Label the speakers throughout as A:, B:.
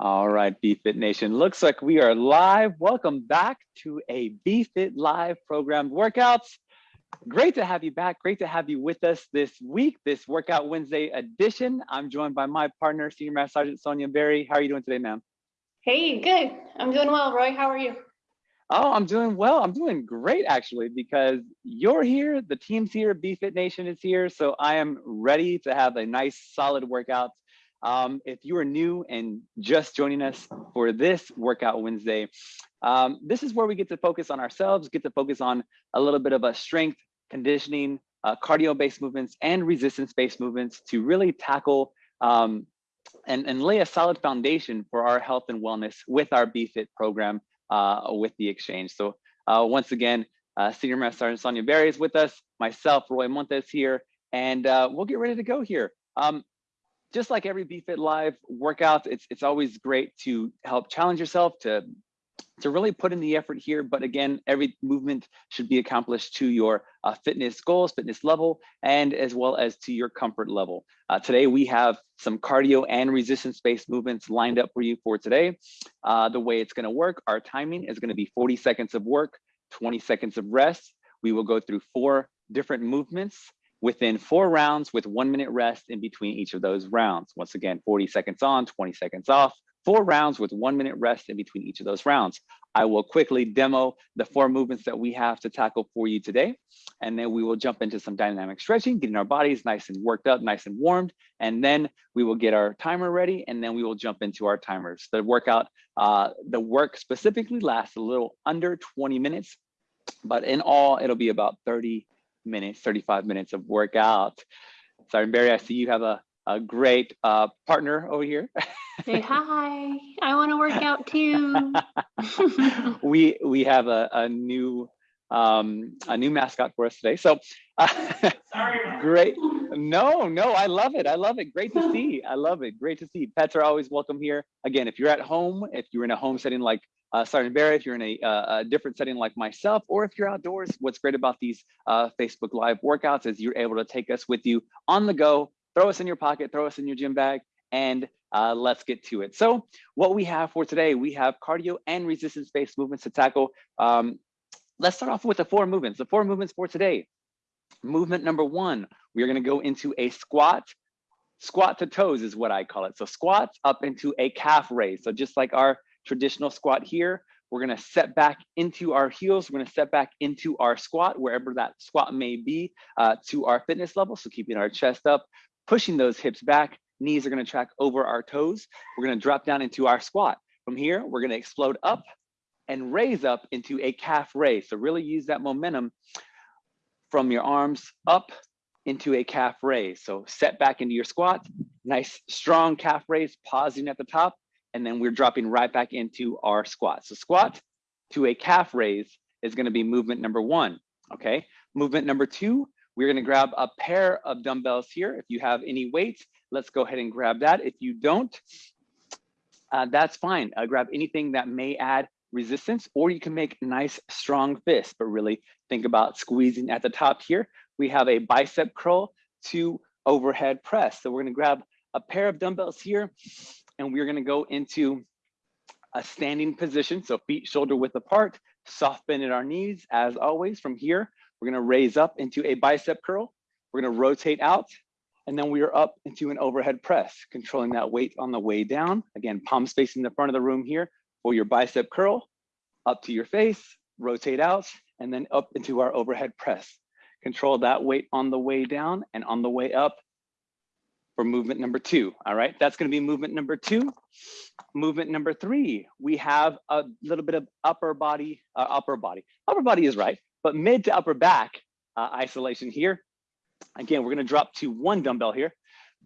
A: All right, BFit Nation. Looks like we are live. Welcome back to a BFit Live program workouts. Great to have you back. Great to have you with us this week, this Workout Wednesday edition. I'm joined by my partner, Senior Master Sergeant Sonia Berry. How are you doing today, ma'am?
B: Hey, good. I'm doing well, Roy. How are you?
A: Oh, I'm doing well. I'm doing great actually because you're here, the team's here, BFit Nation is here. So I am ready to have a nice solid workout um, if you are new and just joining us for this Workout Wednesday, um, this is where we get to focus on ourselves, get to focus on a little bit of a strength, conditioning, uh, cardio-based movements, and resistance-based movements to really tackle um, and, and lay a solid foundation for our health and wellness with our BFit program uh, with the exchange. So uh, once again, uh, Senior Master Sergeant Sonia Berry is with us, myself, Roy Montes here, and uh, we'll get ready to go here. Um, just like every BFit Live workout, it's it's always great to help challenge yourself to to really put in the effort here. But again, every movement should be accomplished to your uh, fitness goals, fitness level, and as well as to your comfort level. Uh, today, we have some cardio and resistance-based movements lined up for you for today. Uh, the way it's gonna work, our timing is gonna be 40 seconds of work, 20 seconds of rest. We will go through four different movements within four rounds with one minute rest in between each of those rounds. Once again, 40 seconds on, 20 seconds off, four rounds with one minute rest in between each of those rounds. I will quickly demo the four movements that we have to tackle for you today. And then we will jump into some dynamic stretching, getting our bodies nice and worked up, nice and warmed. And then we will get our timer ready and then we will jump into our timers. The workout, uh, the work specifically lasts a little under 20 minutes, but in all, it'll be about 30 minutes, 35 minutes of workout. Sorry, Berry, I see you have a, a great uh, partner over here.
B: Say hi. I want to work out too.
A: we we have a, a new um, a new mascot for us today. So uh, great. No, no, I love it. I love it. Great to see. I love it. Great to see. Pets are always welcome here. Again, if you're at home, if you're in a home setting like uh, Sergeant Berry, if you're in a, uh, a, different setting like myself, or if you're outdoors, what's great about these uh, Facebook Live workouts is you're able to take us with you on the go, throw us in your pocket, throw us in your gym bag, and uh, let's get to it. So what we have for today, we have cardio and resistance-based movements to tackle. Um, let's start off with the four movements. The four movements for today. Movement number one, we are gonna go into a squat, squat to toes is what I call it. So squats up into a calf raise. So just like our traditional squat here. We're gonna set back into our heels. We're gonna set back into our squat, wherever that squat may be, uh, to our fitness level. So keeping our chest up, pushing those hips back, knees are gonna track over our toes. We're gonna drop down into our squat. From here, we're gonna explode up and raise up into a calf raise. So really use that momentum from your arms up into a calf raise. So set back into your squat, nice strong calf raise, pausing at the top, and then we're dropping right back into our squat. So squat to a calf raise is gonna be movement number one, okay? Movement number two, we're gonna grab a pair of dumbbells here. If you have any weights, let's go ahead and grab that. If you don't, uh, that's fine. Uh, grab anything that may add resistance, or you can make nice strong fists, but really think about squeezing at the top here. We have a bicep curl to overhead press. So we're gonna grab a pair of dumbbells here and we're gonna go into a standing position. So feet shoulder width apart, soft bend at our knees. As always, from here, we're gonna raise up into a bicep curl. We're gonna rotate out, and then we are up into an overhead press, controlling that weight on the way down. Again, palms facing the front of the room here for your bicep curl, up to your face, rotate out, and then up into our overhead press. Control that weight on the way down and on the way up for movement number two. All right, that's gonna be movement number two. Movement number three, we have a little bit of upper body, uh, upper body. Upper body is right, but mid to upper back uh, isolation here. Again, we're gonna drop to one dumbbell here.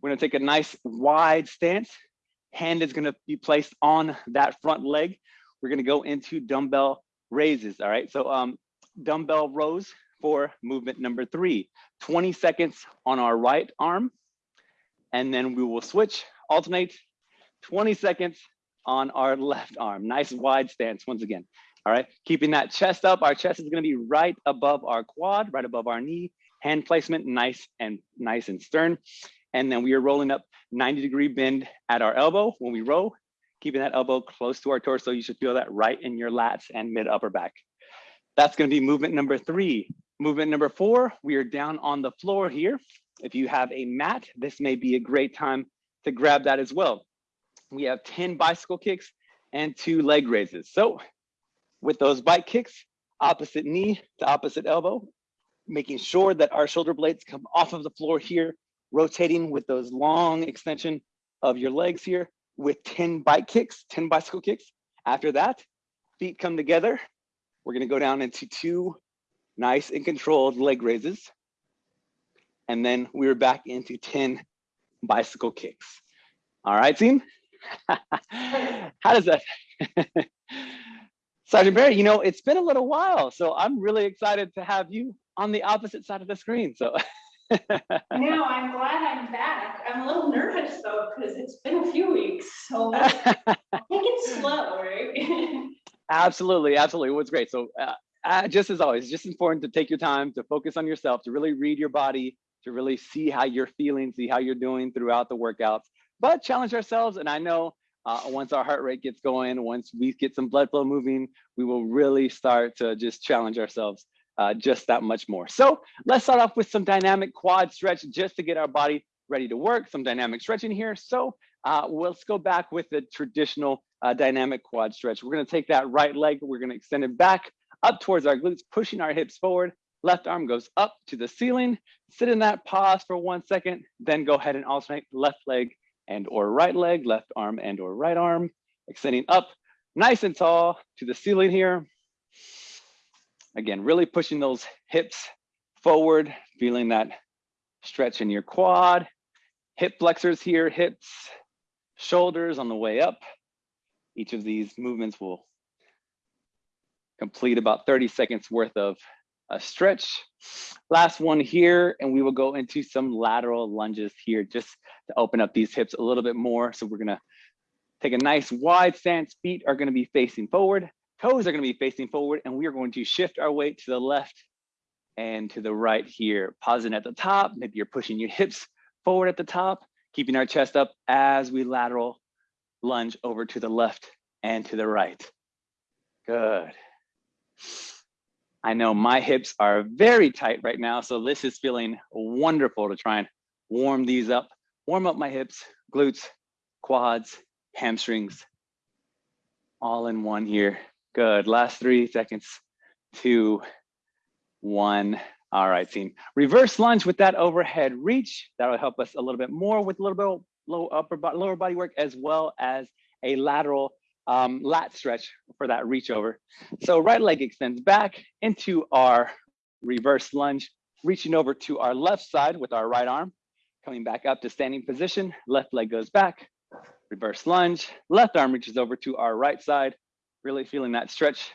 A: We're gonna take a nice wide stance. Hand is gonna be placed on that front leg. We're gonna go into dumbbell raises, all right? So um, dumbbell rows for movement number three. 20 seconds on our right arm, and then we will switch, alternate 20 seconds on our left arm. Nice wide stance once again. All right, keeping that chest up. Our chest is gonna be right above our quad, right above our knee. Hand placement, nice and nice and stern. And then we are rolling up 90 degree bend at our elbow when we row, keeping that elbow close to our torso. You should feel that right in your lats and mid upper back. That's gonna be movement number three. Movement number four, we are down on the floor here. If you have a mat, this may be a great time to grab that as well. We have 10 bicycle kicks and two leg raises. So with those bike kicks, opposite knee to opposite elbow, making sure that our shoulder blades come off of the floor here, rotating with those long extension of your legs here with 10 bike kicks, 10 bicycle kicks. After that, feet come together. We're gonna go down into two nice and controlled leg raises. And then we're back into 10 bicycle kicks. All right, team? How does that? Sergeant Berry, you know, it's been a little while, so I'm really excited to have you on the opposite side of the screen. So
B: No, I'm glad I'm back. I'm a little nervous though, because it's been a few weeks, so I think it's slow, right?
A: absolutely, absolutely. What's great. So uh, uh, just as always, just important to take your time to focus on yourself, to really read your body, to really see how you're feeling, see how you're doing throughout the workouts, but challenge ourselves. And I know uh, once our heart rate gets going, once we get some blood flow moving, we will really start to just challenge ourselves uh, just that much more. So let's start off with some dynamic quad stretch just to get our body ready to work, some dynamic stretching here. So uh, let's go back with the traditional uh, dynamic quad stretch. We're gonna take that right leg, we're gonna extend it back up towards our glutes, pushing our hips forward. Left arm goes up to the ceiling. Sit in that pause for one second, then go ahead and alternate left leg and or right leg, left arm and or right arm, extending up nice and tall to the ceiling here. Again, really pushing those hips forward, feeling that stretch in your quad, hip flexors here, hips, shoulders on the way up. Each of these movements will complete about 30 seconds worth of a stretch. Last one here, and we will go into some lateral lunges here just to open up these hips a little bit more. So we're gonna take a nice wide stance. Feet are gonna be facing forward. Toes are gonna be facing forward and we are going to shift our weight to the left and to the right here. Pausing at the top, maybe you're pushing your hips forward at the top, keeping our chest up as we lateral lunge over to the left and to the right. Good. I know my hips are very tight right now, so this is feeling wonderful to try and warm these up, warm up my hips, glutes, quads, hamstrings, all in one here. Good, last three seconds, two, one. All right, team. Reverse lunge with that overhead reach. That'll help us a little bit more with a little bit low upper lower body work, as well as a lateral um, lat stretch for that reach over. So right leg extends back into our reverse lunge, reaching over to our left side with our right arm, coming back up to standing position, left leg goes back, reverse lunge, left arm reaches over to our right side, really feeling that stretch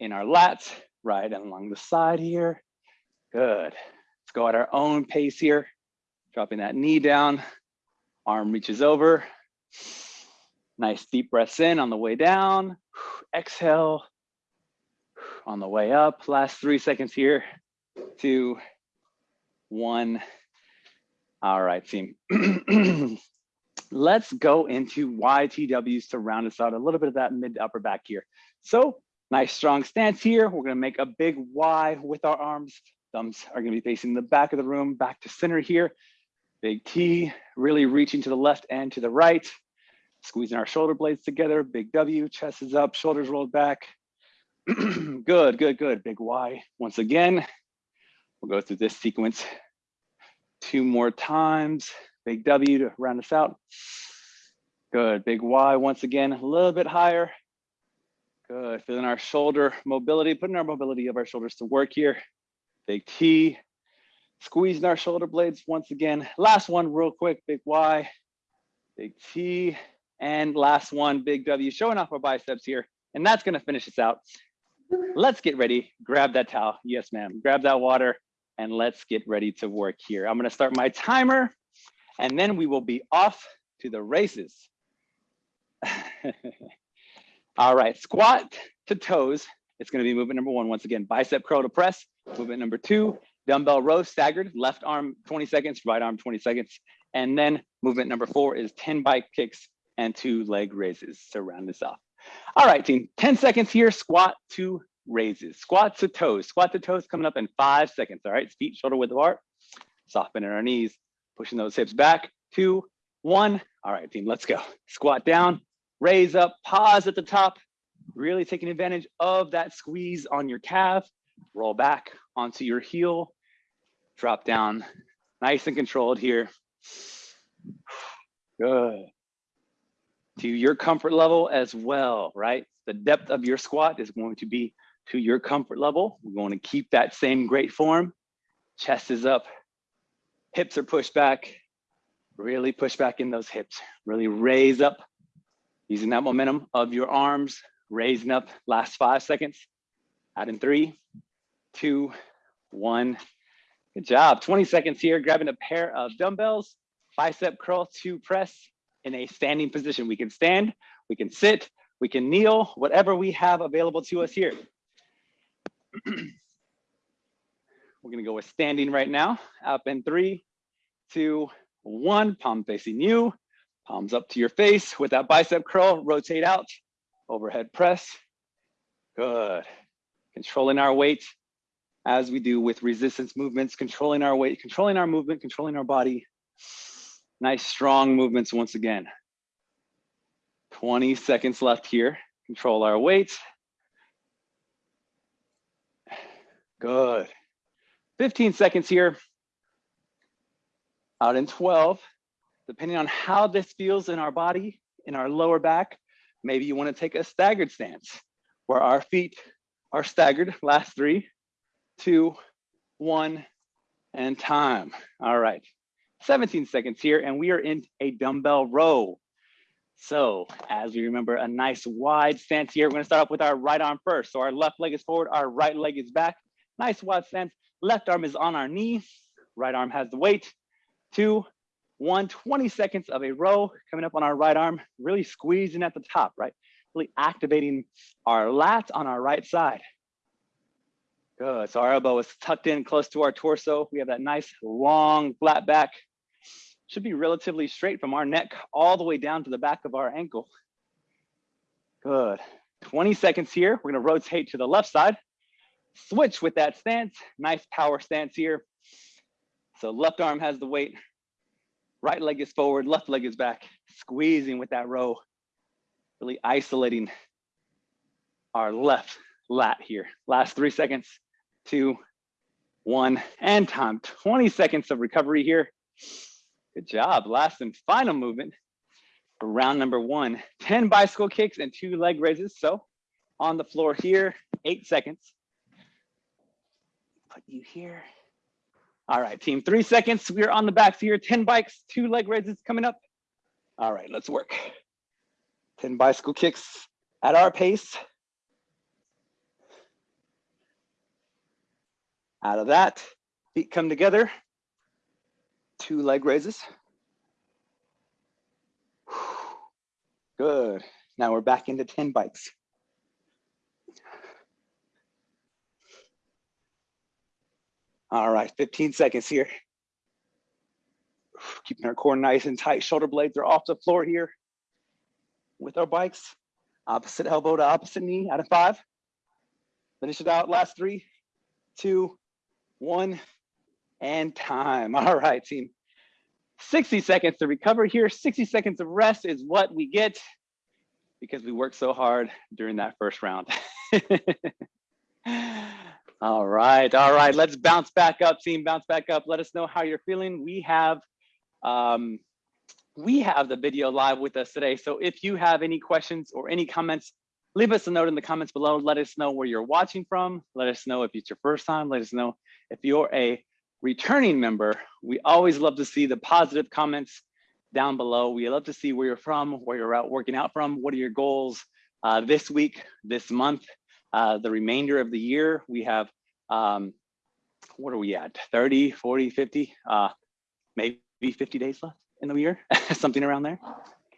A: in our lats, right and along the side here. Good. Let's go at our own pace here. Dropping that knee down, arm reaches over. Nice deep breaths in on the way down. Exhale on the way up. Last three seconds here. Two, one. All right, team. let's go into YTWs to round us out a little bit of that mid to upper back here. So nice strong stance here. We're gonna make a big Y with our arms. Thumbs are gonna be facing the back of the room, back to center here. Big T, really reaching to the left and to the right. Squeezing our shoulder blades together, big W, chest is up, shoulders rolled back. good, good, good, big Y. Once again, we'll go through this sequence two more times. Big W to round us out. Good, big Y once again, a little bit higher. Good, feeling our shoulder mobility, putting our mobility of our shoulders to work here. Big T, squeezing our shoulder blades once again. Last one real quick, big Y, big T, and last one, big W, showing off our biceps here. And that's gonna finish us out. Let's get ready, grab that towel. Yes, ma'am, grab that water and let's get ready to work here. I'm gonna start my timer and then we will be off to the races. All right, squat to toes. It's gonna be movement number one. Once again, bicep curl to press. Movement number two, dumbbell row staggered, left arm 20 seconds, right arm 20 seconds. And then movement number four is 10 bike kicks, and two leg raises to round this off. All right, team, 10 seconds here, squat to raises. Squat to toes, squat to toes coming up in five seconds, all right? Feet shoulder width apart, softening our knees, pushing those hips back, two, one. All right, team, let's go. Squat down, raise up, pause at the top, really taking advantage of that squeeze on your calf, roll back onto your heel, drop down, nice and controlled here. Good. To your comfort level as well, right? The depth of your squat is going to be to your comfort level. We're going to keep that same great form. Chest is up, hips are pushed back. Really push back in those hips. Really raise up using that momentum of your arms, raising up last five seconds. Out in three, two, one. Good job. 20 seconds here, grabbing a pair of dumbbells, bicep curl to press in a standing position. We can stand, we can sit, we can kneel, whatever we have available to us here. We're gonna go with standing right now. Up in three, two, one. Palm facing you. Palms up to your face with that bicep curl. Rotate out. Overhead press. Good. Controlling our weight as we do with resistance movements, controlling our weight, controlling our movement, controlling our body. Nice strong movements once again. 20 seconds left here. Control our weight. Good. 15 seconds here. Out in 12, depending on how this feels in our body, in our lower back, maybe you wanna take a staggered stance where our feet are staggered. Last three, two, one, and time. All right, 17 seconds here, and we are in a dumbbell row. So as we remember, a nice wide stance here. We're gonna start off with our right arm first. So our left leg is forward, our right leg is back. Nice wide stance. Left arm is on our knee. Right arm has the weight. Two, one, 20 seconds of a row coming up on our right arm, really squeezing at the top, right? Really activating our lats on our right side. Good, so our elbow is tucked in close to our torso. We have that nice long flat back. Should be relatively straight from our neck all the way down to the back of our ankle. Good, 20 seconds here. We're gonna rotate to the left side switch with that stance. Nice power stance here. So left arm has the weight, right leg is forward, left leg is back, squeezing with that row, really isolating our left lat here. Last three seconds, two, one, and time. 20 seconds of recovery here. Good job. Last and final movement for round number one. 10 bicycle kicks and two leg raises. So on the floor here, eight seconds put you here. All right, team, three seconds. We're on the backs here. 10 bikes, two leg raises coming up. All right, let's work. 10 bicycle kicks at our pace. Out of that, feet come together. Two leg raises. Good. Now we're back into 10 bikes. All right, 15 seconds here. Keeping our core nice and tight. Shoulder blades are off the floor here with our bikes. Opposite elbow to opposite knee out of five. Finish it out, last three, two, one, and time. All right, team. 60 seconds to recover here. 60 seconds of rest is what we get because we worked so hard during that first round. All right, all right. Let's bounce back up, team. Bounce back up. Let us know how you're feeling. We have um, we have the video live with us today. So if you have any questions or any comments, leave us a note in the comments below. Let us know where you're watching from. Let us know if it's your first time. Let us know if you're a returning member. We always love to see the positive comments down below. We love to see where you're from, where you're out working out from. What are your goals uh, this week, this month? Uh, the remainder of the year, we have, um, what are we at? 30, 40, 50, uh, maybe 50 days left in the year, something around there.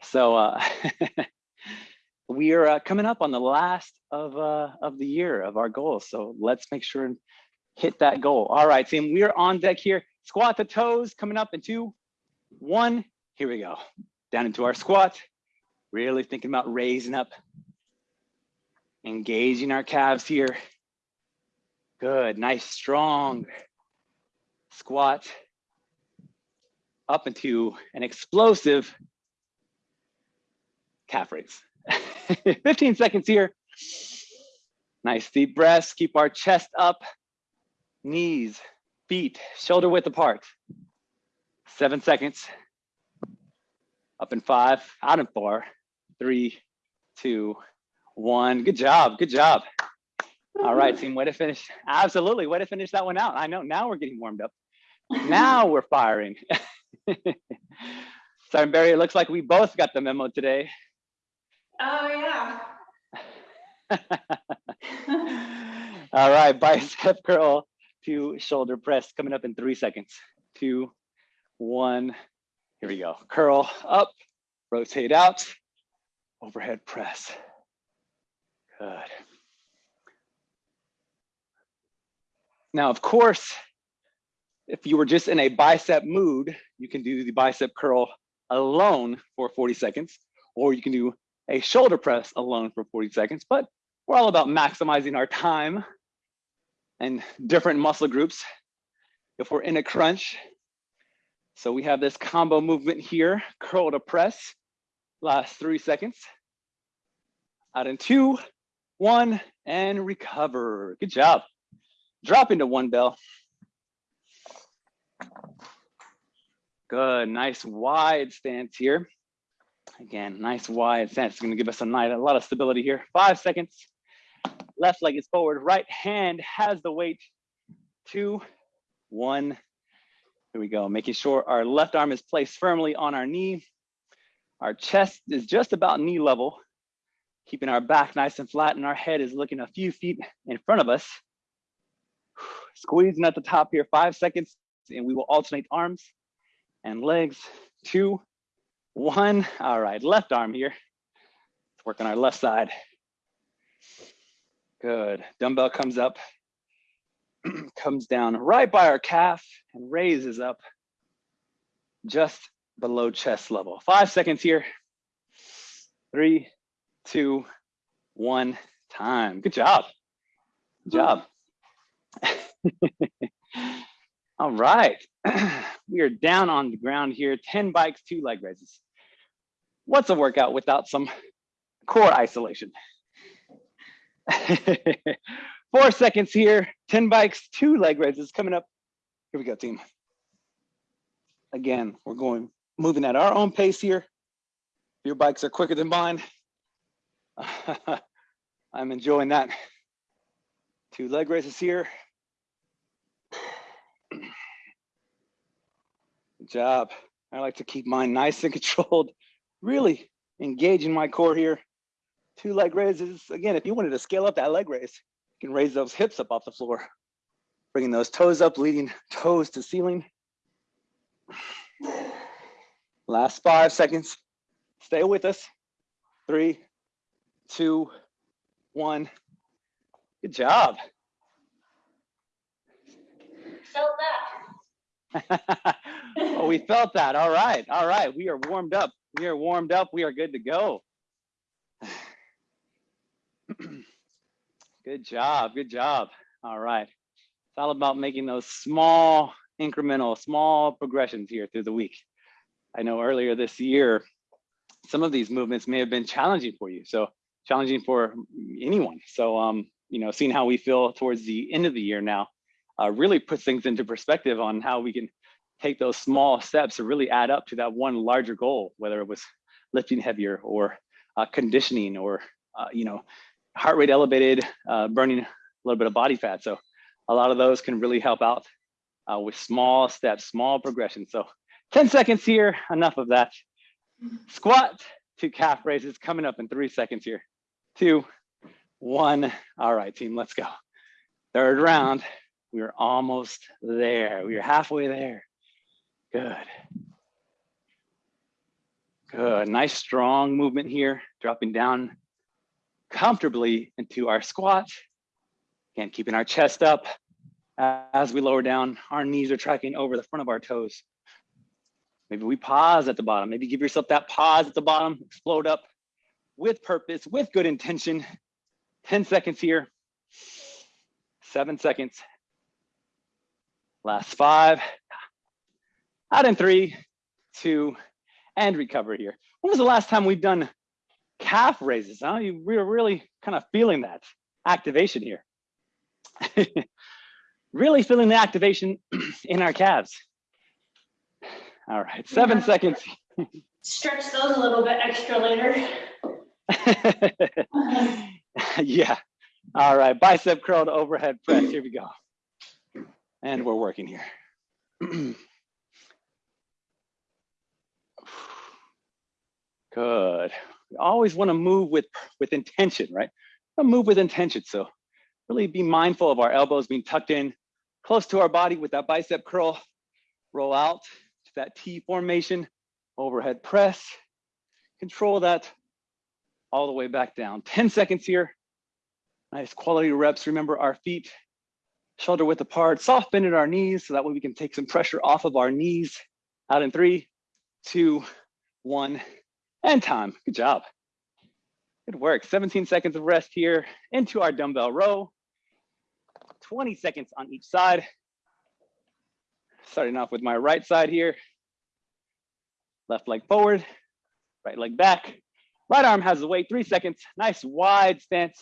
A: So uh, we are uh, coming up on the last of, uh, of the year of our goals. So let's make sure and hit that goal. All right, team, we are on deck here. Squat the toes coming up in two, one, here we go. Down into our squat, Really thinking about raising up, engaging our calves here. Good, nice, strong squat up into an explosive calf raise. 15 seconds here. Nice deep breaths, keep our chest up, knees, feet, shoulder width apart. Seven seconds. Up in five, out in four, three, two, one. Good job, good job. All right, team, way to finish. Absolutely, way to finish that one out. I know, now we're getting warmed up. Now we're firing. Sorry, Berry, it looks like we both got the memo today.
B: Oh, yeah.
A: All right, bicep curl to shoulder press coming up in three seconds. Two, one, here we go. Curl up, rotate out, overhead press. Good. Now, of course, if you were just in a bicep mood, you can do the bicep curl alone for 40 seconds, or you can do a shoulder press alone for 40 seconds, but we're all about maximizing our time and different muscle groups if we're in a crunch. So we have this combo movement here, curl to press, last three seconds. Out in two, one, and recover. Good job. Drop into one bell. Good, nice wide stance here. Again, nice wide stance. It's gonna give us a, night, a lot of stability here. Five seconds. Left leg is forward. Right hand has the weight. Two, one. Here we go. Making sure our left arm is placed firmly on our knee. Our chest is just about knee level. Keeping our back nice and flat and our head is looking a few feet in front of us. Squeezing at the top here, five seconds, and we will alternate arms and legs. Two, one. All right, left arm here. Let's work on our left side. Good. Dumbbell comes up, comes down right by our calf and raises up just below chest level. Five seconds here. Three, two, one, time. Good job. Good job. All right. we are down on the ground here, 10 bikes, two leg raises. What's a workout without some core isolation? Four seconds here, 10 bikes, two leg raises coming up. Here we go, team. Again, we're going, moving at our own pace here. Your bikes are quicker than mine. I'm enjoying that. Two leg raises here. Good job. I like to keep mine nice and controlled, really engaging my core here. Two leg raises. Again, if you wanted to scale up that leg raise, you can raise those hips up off the floor, bringing those toes up, leading toes to ceiling. Last five seconds. Stay with us. Three, two, one. Good job.
B: Felt that.
A: oh, we felt that. All right. All right. We are warmed up. We are warmed up. We are good to go. good job. Good job. All right. It's all about making those small incremental, small progressions here through the week. I know earlier this year, some of these movements may have been challenging for you. So challenging for anyone. So, um, you know, seeing how we feel towards the end of the year now uh, really puts things into perspective on how we can take those small steps to really add up to that one larger goal, whether it was lifting heavier or uh, conditioning or, uh, you know, heart rate elevated, uh, burning a little bit of body fat. So a lot of those can really help out uh, with small steps, small progression. So 10 seconds here, enough of that. Squat to calf raises coming up in three seconds here. Two, one. All right, team, let's go. Third round, we are almost there. We are halfway there. Good. Good, nice strong movement here, dropping down comfortably into our squat. Again, keeping our chest up as we lower down, our knees are tracking over the front of our toes. Maybe we pause at the bottom. Maybe give yourself that pause at the bottom, explode up, with purpose, with good intention. 10 seconds here. Seven seconds. Last five. Out in three, two, and recover here. When was the last time we've done calf raises? Huh? You, we're really kind of feeling that activation here. really feeling the activation in our calves. All right, seven seconds.
B: Stretch those a little bit extra later.
A: yeah. All right, bicep curl to overhead press. Here we go. And we're working here. Good. We always want to move with with intention, right? Move with intention. So really be mindful of our elbows being tucked in close to our body with that bicep curl. Roll out to that T formation, overhead press. Control that all the way back down. 10 seconds here. Nice quality reps. Remember our feet shoulder width apart, soft bend at our knees so that way we can take some pressure off of our knees. Out in three, two, one, and time. Good job. Good work. 17 seconds of rest here into our dumbbell row. 20 seconds on each side. Starting off with my right side here. Left leg forward, right leg back. Right arm has the weight, three seconds. Nice wide stance.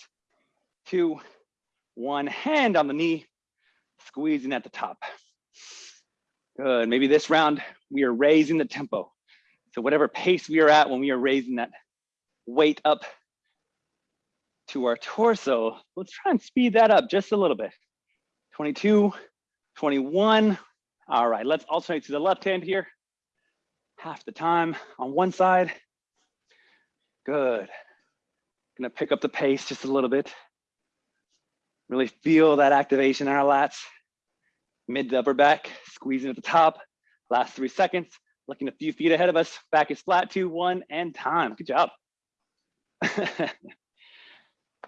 A: Two, one, hand on the knee, squeezing at the top. Good, maybe this round we are raising the tempo. So whatever pace we are at when we are raising that weight up to our torso, let's try and speed that up just a little bit. 22, 21. All right, let's alternate to the left hand here. Half the time on one side. Good. Gonna pick up the pace just a little bit. Really feel that activation in our lats. Mid to upper back, squeezing at the top. Last three seconds, looking a few feet ahead of us. Back is flat, two, one, and time. Good job.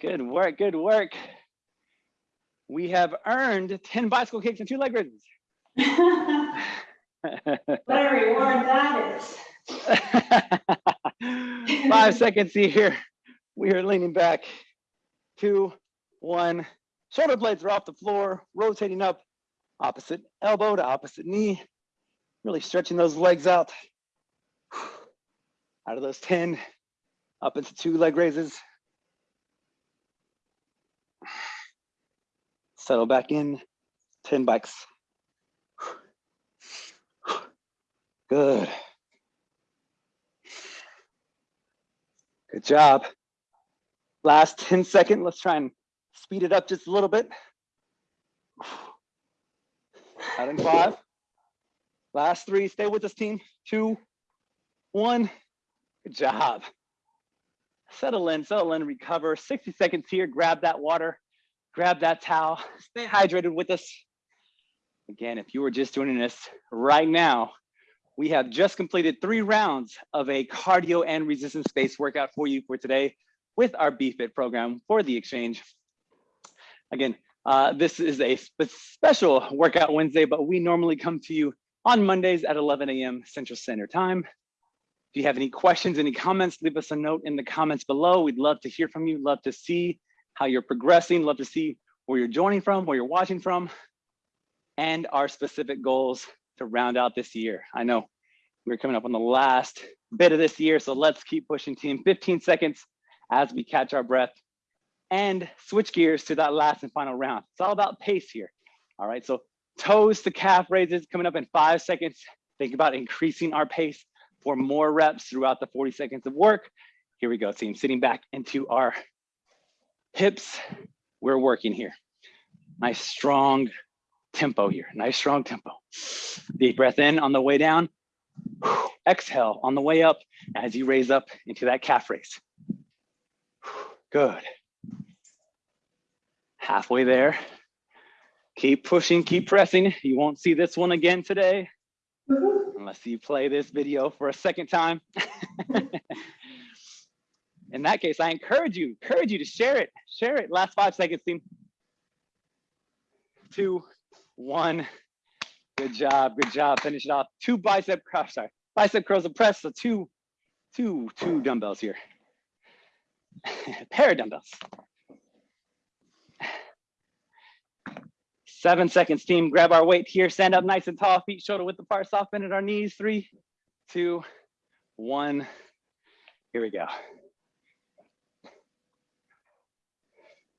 A: good work, good work. We have earned 10 bicycle kicks and two leg raises.
B: What a reward that is.
A: Five seconds here. We are leaning back. Two, one. Shoulder blades are off the floor, rotating up, opposite elbow to opposite knee. Really stretching those legs out. Out of those 10, up into two leg raises. Settle back in, 10 bikes. Good. Good job. Last 10 second, let's try and speed it up just a little bit. Out in five. Last three, stay with us team. Two, one, good job. Settle in, settle in, recover. 60 seconds here, grab that water, grab that towel, stay hydrated with us. Again, if you were just joining us right now, we have just completed three rounds of a cardio and resistance based workout for you for today with our BFIT program for the exchange. Again, uh, this is a spe- special workout Wednesday, but we normally come to you on Mondays at 11 a.m. Central Standard Time. If you have any questions, any comments, leave us a note in the comments below. We'd love to hear from you, love to see how you're progressing, love to see where you're joining from, where you're watching from, and our specific goals to round out this year. I know we're coming up on the last bit of this year, so let's keep pushing team 15 seconds as we catch our breath and switch gears to that last and final round. It's all about pace here. All right, so toes to calf raises coming up in five seconds. Think about increasing our pace for more reps throughout the 40 seconds of work. Here we go, team, sitting back into our hips. We're working here. Nice strong tempo here, nice strong tempo. Deep breath in on the way down. Exhale on the way up as you raise up into that calf raise. Good. Halfway there. Keep pushing, keep pressing. You won't see this one again today unless you play this video for a second time. In that case, I encourage you, encourage you to share it. Share it. Last five seconds, team. Two, one. Good job, good job. Finish it off. Two bicep curls, sorry. Bicep curls and press, so two, two, two dumbbells here. pair of dumbbells. Seven seconds, team. Grab our weight here. Stand up nice and tall. Feet shoulder width apart. Soft bend at our knees. Three, two, one. Here we go.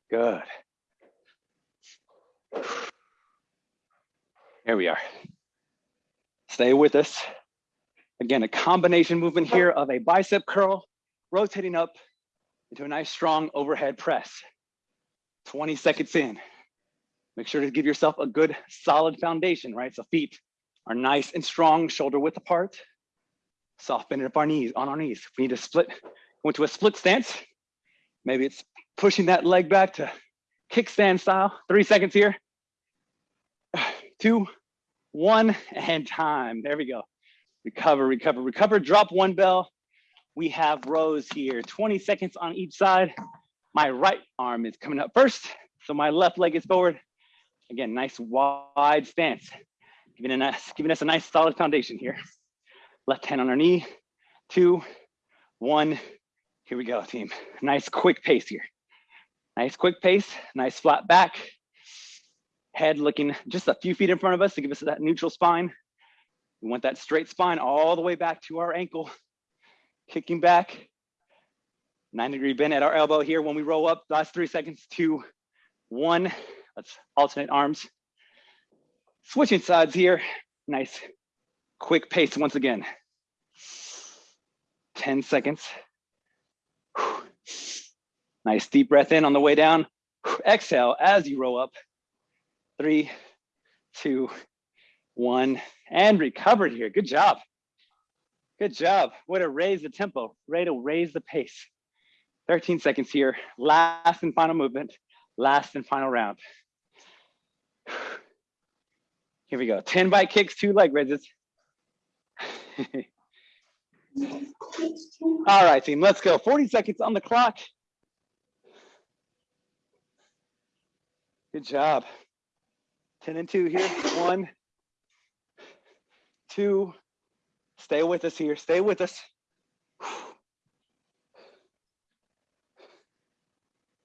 A: Good. Here we are. Stay with us. Again, a combination movement here of a bicep curl, rotating up into a nice strong overhead press. 20 seconds in. Make sure to give yourself a good solid foundation, right? So feet are nice and strong, shoulder width apart. Soft bending up our knees, on our knees. If we need to split, go into a split stance. Maybe it's pushing that leg back to kickstand style. Three seconds here. Two, one, and time. There we go. Recover, recover, recover. Drop one bell. We have rows here, 20 seconds on each side. My right arm is coming up first. So my left leg is forward. Again, nice wide stance, giving us, giving us a nice solid foundation here. Left hand on our knee, two, one. Here we go, team. Nice quick pace here. Nice quick pace, nice flat back. Head looking just a few feet in front of us to give us that neutral spine. We want that straight spine all the way back to our ankle, kicking back. Nine degree bend at our elbow here when we roll up. Last three seconds, two, one. Let's alternate arms. Switching sides here. Nice quick pace once again. 10 seconds. Nice deep breath in on the way down. Exhale as you roll up. Three, two, one, and recovered here. Good job. Good job. Way to raise the tempo, way to raise the pace. 13 seconds here. Last and final movement. Last and final round. Here we go. 10 bike kicks, two leg raises. All right, team, let's go. 40 seconds on the clock. Good job. 10 and two here. One, two. Stay with us here. Stay with us.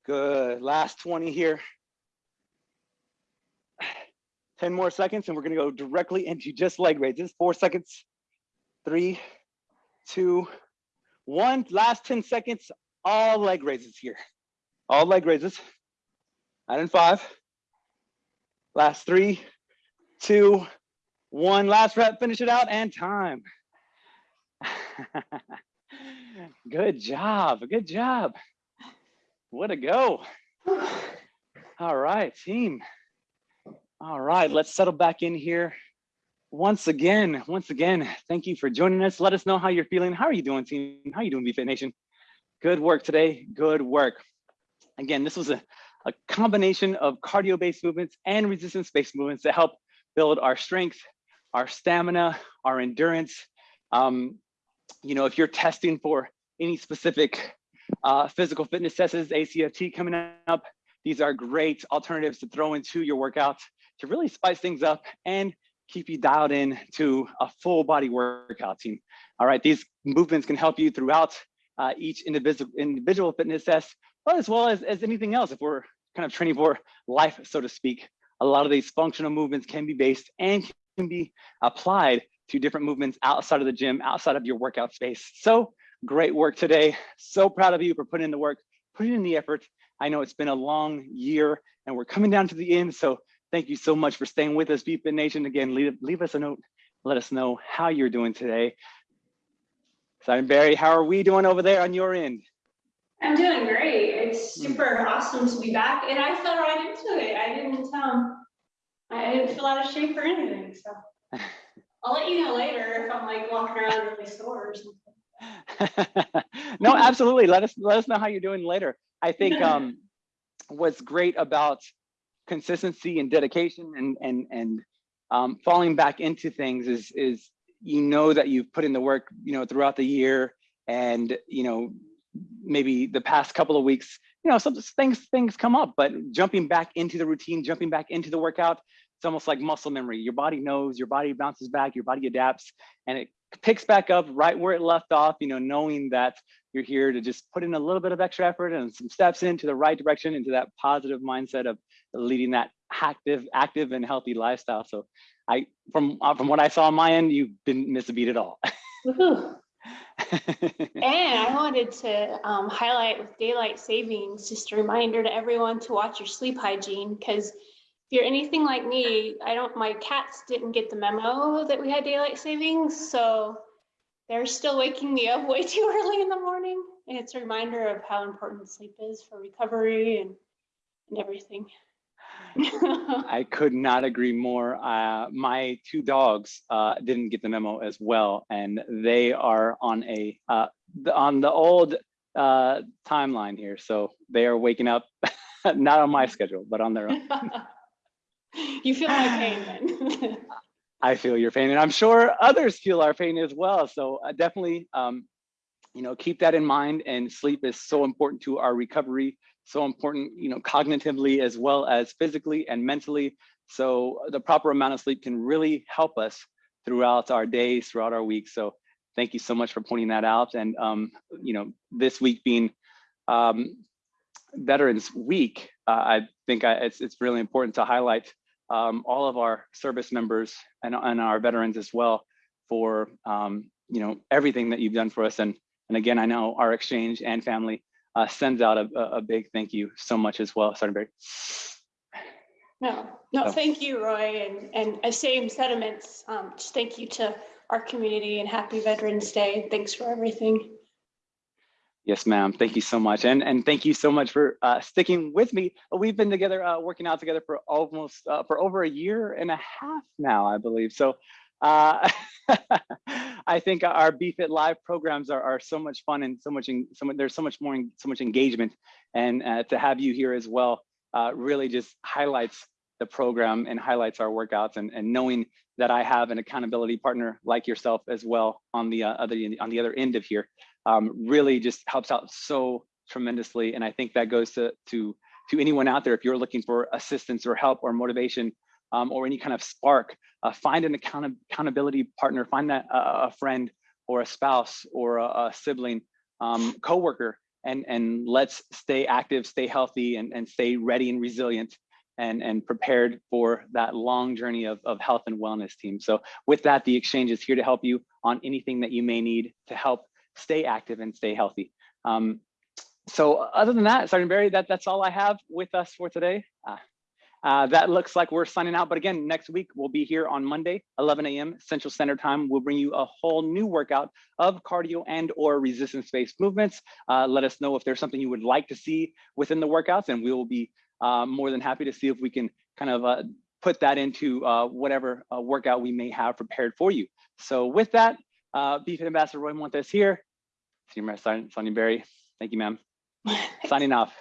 A: Good. Last 20 here. 10 more seconds and we're gonna go directly into just leg raises. Four seconds, three, two, one. Last 10 seconds, all leg raises here. All leg raises. Nine and five. Last three, two, one. Last rep, finish it out and time. good job, good job. What a go. All right, team. All right, let's settle back in here. Once again, once again, thank you for joining us. Let us know how you're feeling. How are you doing, team? How are you doing, BFit Nation? Good work today, good work. Again, this was a, a combination of cardio-based movements and resistance-based movements that help build our strength, our stamina, our endurance. Um, you know, if you're testing for any specific uh, physical fitness tests, ACFT coming up, these are great alternatives to throw into your workouts to really spice things up and keep you dialed in to a full body workout team. All right, these movements can help you throughout uh, each individual individual fitness test, but as well as, as anything else. If we're kind of training for life, so to speak, a lot of these functional movements can be based and can be applied to different movements outside of the gym, outside of your workout space. So great work today. So proud of you for putting in the work, putting in the effort. I know it's been a long year and we're coming down to the end. So Thank you so much for staying with us, BFit Nation. Again, leave, leave us a note. Let us know how you're doing today. Simon Berry, how are we doing over there on your end?
B: I'm doing great. It's super awesome to be back, and I fell right into it. I didn't um, I didn't feel out of shape or anything. So I'll let you know later if I'm like walking around really sore or something.
A: no, absolutely. Let us let us know how you're doing later. I think um, what's great about consistency and dedication and and and um, falling back into things is is you know that you've put in the work you know throughout the year and you know maybe the past couple of weeks you know some things things come up but jumping back into the routine jumping back into the workout it's almost like muscle memory your body knows your body bounces back your body adapts and it picks back up right where it left off you know knowing that you're here to just put in a little bit of extra effort and some steps into the right direction, into that positive mindset of leading that active, active and healthy lifestyle. So I, from from what I saw on my end, you didn't miss a beat at all.
B: Woohoo. And I wanted to um, highlight with daylight savings, just a reminder to everyone to watch your sleep hygiene because if you're anything like me, I don't, my cats didn't get the memo that we had daylight savings, so they're still waking me up way too early in the morning. And it's a reminder of how important sleep is for recovery and, and everything.
A: I could not agree more. Uh, my two dogs uh, didn't get the memo as well, and they are on a uh, the, on the old uh, timeline here. So they are waking up, not on my schedule, but on their own.
B: You feel my pain then.
A: I feel your pain, and I'm sure others feel our pain as well. So uh, definitely, um, you know, keep that in mind. And sleep is so important to our recovery, so important, you know, cognitively as well as physically and mentally. So the proper amount of sleep can really help us throughout our days, throughout our weeks. So thank you so much for pointing that out. And um, you know, this week being um, Veterans Week, uh, I think I, it's it's really important to highlight um, all of our service members and, and our veterans as well for um, you know everything that you've done for us. And and again, I know our exchange and family uh, sends out a, a big thank you so much as well, Sergeant Berry.
B: No, no,
A: So-
B: thank you, Roy, and, and same sentiments. Um, just thank you to our community and happy Veterans Day. Thanks for everything.
A: Yes, ma'am. Thank you so much. And and thank you so much for uh, sticking with me. We've been together, uh, working out together for almost uh, for over a year and a half now, I believe. So uh, I think our BFit Live programs are, are so much fun and so much, in, so much, there's so much more, so much engagement. And uh, to have you here as well uh, really just highlights the program and highlights our workouts and, and knowing that I have an accountability partner like yourself as well on the uh, other on the other end of here um, really just helps out so tremendously. And I think that goes to to to anyone out there if you're looking for assistance or help or motivation um, or any kind of spark, uh, find an account accountability partner, find that uh, a friend or a spouse or a, a sibling, um, coworker, and and let's stay active, stay healthy, and and stay ready and resilient. And, and prepared for that long journey of, of health and wellness team. So with that, the exchange is here to help you on anything that you may need to help stay active and stay healthy. Um, so other than that, Sergeant Berry, that, that's all I have with us for today. Uh, that looks like we're signing out, but again, next week we'll be here on Monday, 11 a.m. Central Standard Time. We'll bring you a whole new workout of cardio and or resistance-based movements. Uh, let us know if there's something you would like to see within the workouts, and we will be uh, more than happy to see if we can kind of uh, put that into uh, whatever uh, workout we may have prepared for you. So with that, uh, BFIT Ambassador Roy Montes here, Senior Sergeant Sonia Berry. Thank you, ma'am. Signing off.